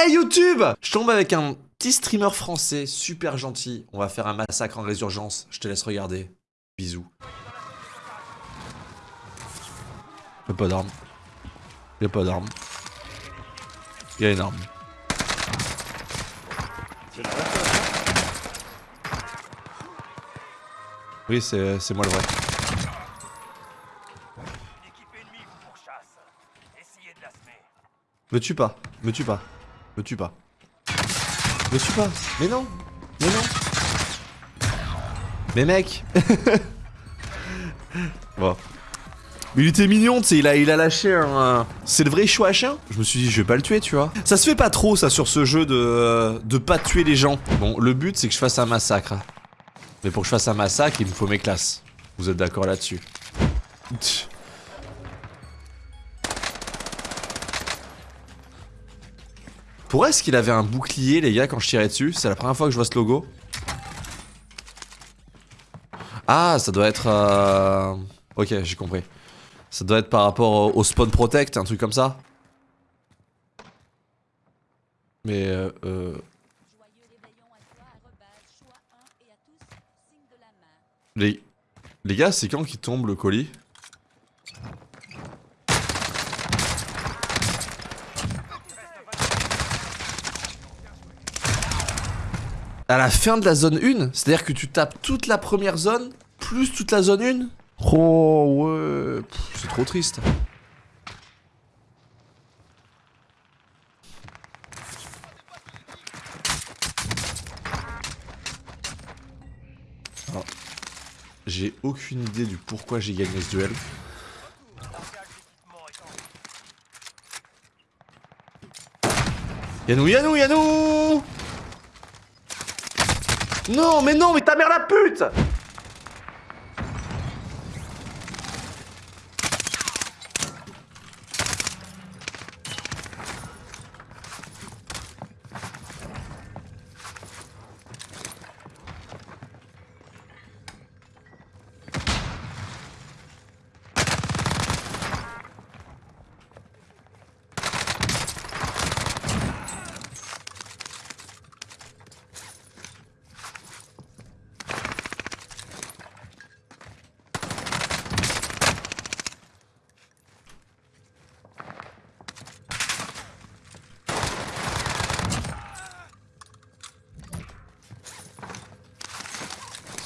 Hey YouTube Je tombe avec un petit streamer français super gentil. On va faire un massacre en résurgence. Je te laisse regarder. Bisous. Y'a pas d'armes. Y'a pas d'armes. Y'a une arme. Oui, c'est moi le vrai. Me tue pas, me tue pas, me tue pas. Me tue pas, mais non, mais non. Mais mec Bon. Il était mignon, tu sais, il a, il a lâché un... C'est le vrai chien Je me suis dit, je vais pas le tuer, tu vois. Ça se fait pas trop, ça, sur ce jeu de... de pas tuer les gens. Bon, le but, c'est que je fasse un massacre. Mais pour que je fasse un massacre, il me faut mes classes. Vous êtes d'accord là-dessus? Pourquoi est-ce qu'il avait un bouclier, les gars, quand je tirais dessus? C'est la première fois que je vois ce logo. Ah, ça doit être... Euh... Ok, j'ai compris. Ça doit être par rapport au spawn protect, un truc comme ça. Mais euh... euh... Les... Les gars, c'est quand qui tombe le colis? À la fin de la zone 1 C'est-à-dire que tu tapes toute la première zone, plus toute la zone 1 Oh ouais, c'est trop triste. J'ai aucune idée du pourquoi j'ai gagné ce duel. Yanou, Yanou, Yanou Non, mais non, mais ta mère la pute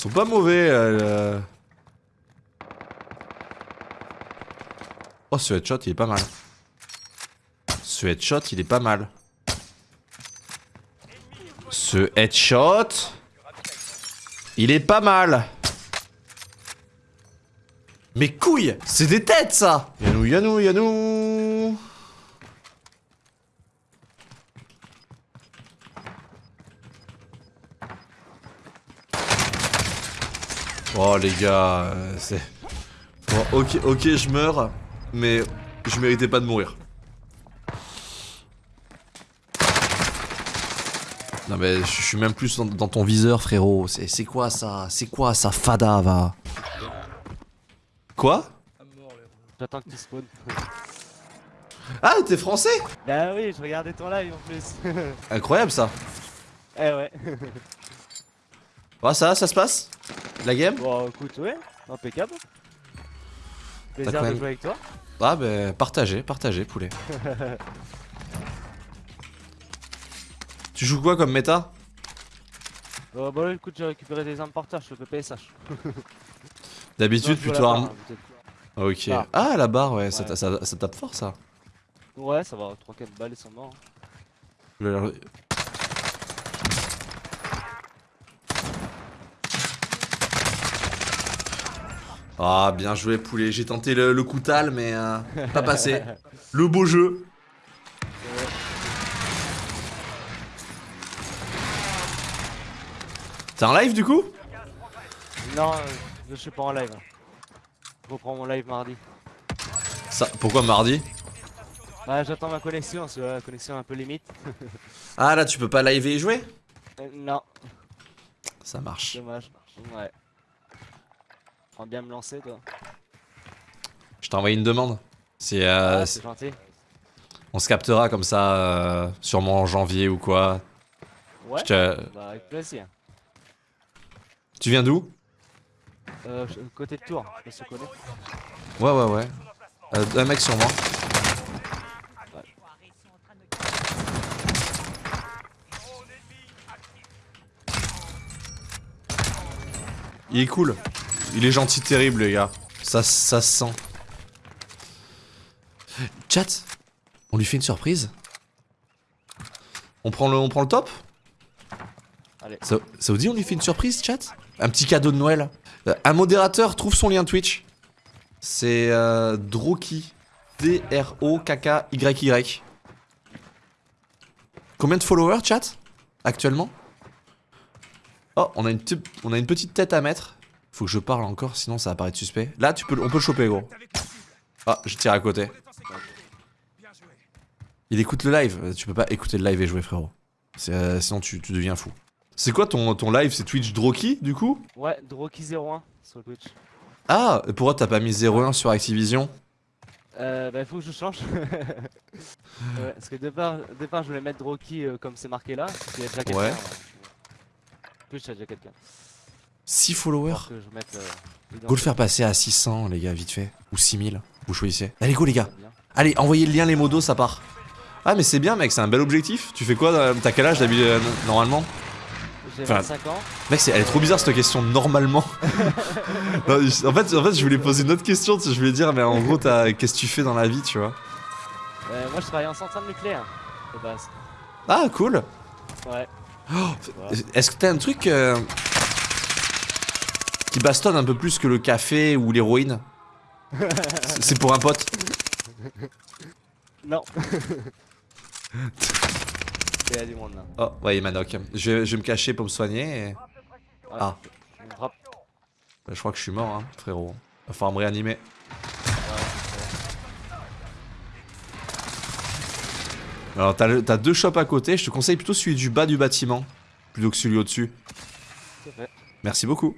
Ils sont pas mauvais. Euh... Oh, ce headshot, il est pas mal. Ce headshot, il est pas mal. Ce headshot... Il est pas mal. Mais couilles C'est des têtes, ça Yanou, Yanou, Yanou Oh les gars, euh, c'est... Bon, ok, ok, je meurs, mais je méritais pas de mourir. Non mais je suis même plus dans, ton viseur frérot, c'est quoi ça? C'est quoi ça fada va? Quoi? J'attends que tu spawn. Ah t'es français? Bah oui, je regardais ton live en plus. Incroyable ça. Eh ouais. Ouais ça, ça se passe? La game Bon, écoute, ouais, impeccable. Plaisir de jouer avec toi. Ah, bah, partagez, partagez, poulet. tu joues quoi comme méta? Euh, Bah, écoute, j'ai récupéré des armes par terre, je fais PSH. D'habitude, plutôt arme. Ok. Ah. ah. la barre, ouais, Ça, ça, ça, tape fort ça. Ouais, ça va, 3-4 balles, ils sont morts. Ah, bien joué, poulet. J'ai tenté le, le coutal, mais euh, pas passé. Le beau jeu. T'es en live du coup? Non, je suis pas en live. Je reprends mon live mardi. Ça, pourquoi mardi? Bah j'attends ma connexion, c'est la connexion un peu limite. ah là tu peux pas live et jouer? Euh, Non. Ça marche. Dommage. Ouais bien me lancer, toi. Je t'ai envoyé une demande. C'est euh, ah, gentil. On se captera comme ça, euh, sûrement en janvier ou quoi. Ouais. Te- Bah, avec plaisir. Tu viens d'où? Euh, côté de tour, je se connaît. Ouais, ouais, ouais. Euh, un mec sur moi. Il est cool. Il est gentil terrible, les gars. Ça, ça se sent. Chat, on lui fait une surprise on prend, le, on prend le top Allez. ça, ça vous dit on lui fait une surprise, chat? Un petit cadeau de Noël Euh, Un modérateur trouve son lien Twitch. C'est euh, Droki. D-R-O-K-K-Y-Y. Combien de followers, chat? Actuellement? Oh, on a, une on a une petite tête à mettre. Faut que je parle encore, sinon ça va paraître suspect. Là, tu peux, on peut le choper, gros. Ah, je tire à côté. Il écoute le live. Tu peux pas écouter le live et jouer, frérot. Euh, sinon, tu, tu deviens fou. C'est quoi ton, ton live? C'est Twitch Droki, du coup? Ouais, Droki01 sur Twitch. Ah, pourquoi t'as pas mis 01 sur Activision? Euh, bah, faut que je change. ouais, parce que départ, départ, je voulais mettre Droki euh, comme c'est marqué là. Parce qu'il y a déjà quelqu'un. Ouais. Twitch, il y a déjà quelqu'un. 6 Faut followers. Euh, Go le faire passer à 600, les gars, vite fait. Ou 6000, vous choisissez. Allez, go, les gars. Allez, envoyez le lien, les modos, ça part. Ah, mais c'est bien, mec, c'est un bel objectif. Tu fais quoi euh, T'as quel âge d'habitude, euh, normalement J'ai Enfin, 25 ans. Mec, c'est- elle est trop bizarre cette question, normalement. Non, en, fait, en fait, je voulais poser une autre question, je voulais dire, mais en gros, t'as- qu'est-ce que tu fais dans la vie, tu vois Euh, moi, je travaille en centrale nucléaire. De base. Ah, cool. Ouais. Est-ce que t'as un truc euh, qui bastonne un peu plus que le café ou l'héroïne C'est- pour un pote. Non. Il y a du monde là. Oh, ouais, Manoc. Je vais, je vais me cacher pour me soigner. et- Ah. Bah, je crois que je suis mort, hein, frérot. Va falloir me réanimer. Alors, t'as deux shops à côté. Je te conseille plutôt celui du bas du bâtiment plutôt que celui au-dessus. Merci beaucoup.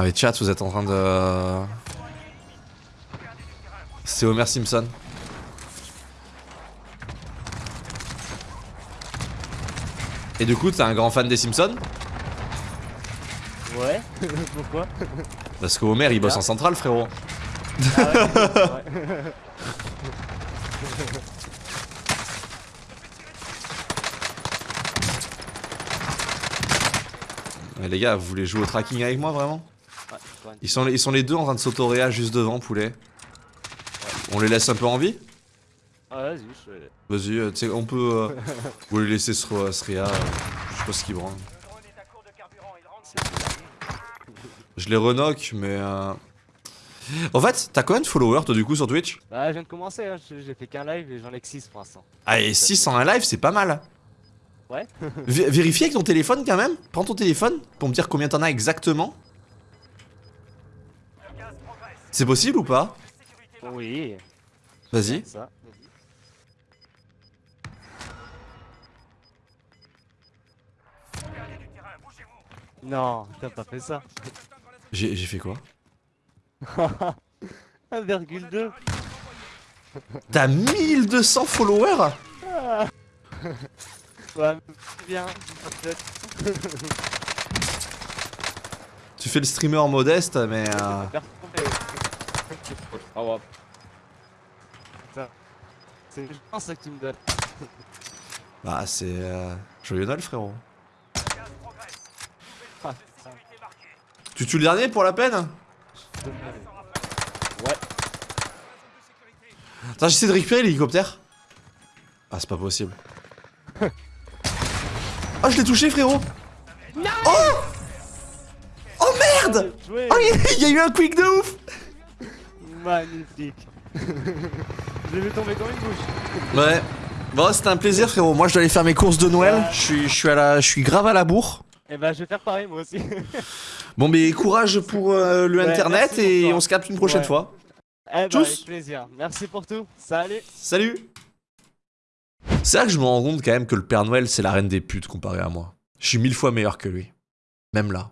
Ah mais chat, vous êtes en train de... C'est Homer Simpson. Et du coup, t'es un grand fan des Simpsons? Ouais. Pourquoi? Parce que Homer, il bosse en centrale, frérot. Ah ouais. Mais les gars, vous voulez jouer au tracking avec moi, vraiment? Ils sont, ils sont les deux en train de s'autoréa juste devant, poulet. On les laisse un peu en vie? Ah, vas-y, je Vas-y, euh, tu sais, on peut... Euh, vous les laisser se, re- se réa, euh, je sais pas ce qu'ils branlent. Je les renoque, mais... Euh... En fait, t'as combien de followers, toi, du coup, sur Twitch? Bah, je viens de commencer, hein. j'ai fait qu'un live et j'en ai que 6 pour l'instant. Ah, et 6 en un live, c'est pas mal. Ouais. Vé- vérifie avec ton téléphone, quand même. Prends ton téléphone pour me dire combien t'en as exactement. C'est possible ou pas Oui. Vas-y. Non, t'as pas fait ça. J'ai fait quoi 1,2 T'as 1200 followers Ouais, bien. Tu fais le streamer modeste, mais... euh, Ah ouais. Putain. C'est je pense ça que tu me donnes. Bah, c'est... Euh... Joyeux Noël, frérot. Ah. Tu tues le dernier pour la peine Ouais. Attends, j'essaie de récupérer l'hélicoptère. Ah, c'est pas possible. Oh, je l'ai touché, frérot Oh Oh merde. Oh, il y a eu un quick de ouf Magnifique. je l'ai vu tomber comme une bouche. Ouais. Bon, c'était un plaisir, frérot. Moi, je dois aller faire mes courses de Noël. Je suis, je suis, à la, je suis grave à la bourre. Et bah, je vais faire pareil moi aussi. Bon, mais courage pour euh, le Ouais, internet et toi. on se capte une prochaine Ouais. fois. eh bah, Tchuss. avec plaisir. Merci pour tout. Salut. Salut C'est là que je me rends compte quand même que le Père Noël, c'est la reine des putes comparé à moi. Je suis mille fois meilleur que lui. Même là.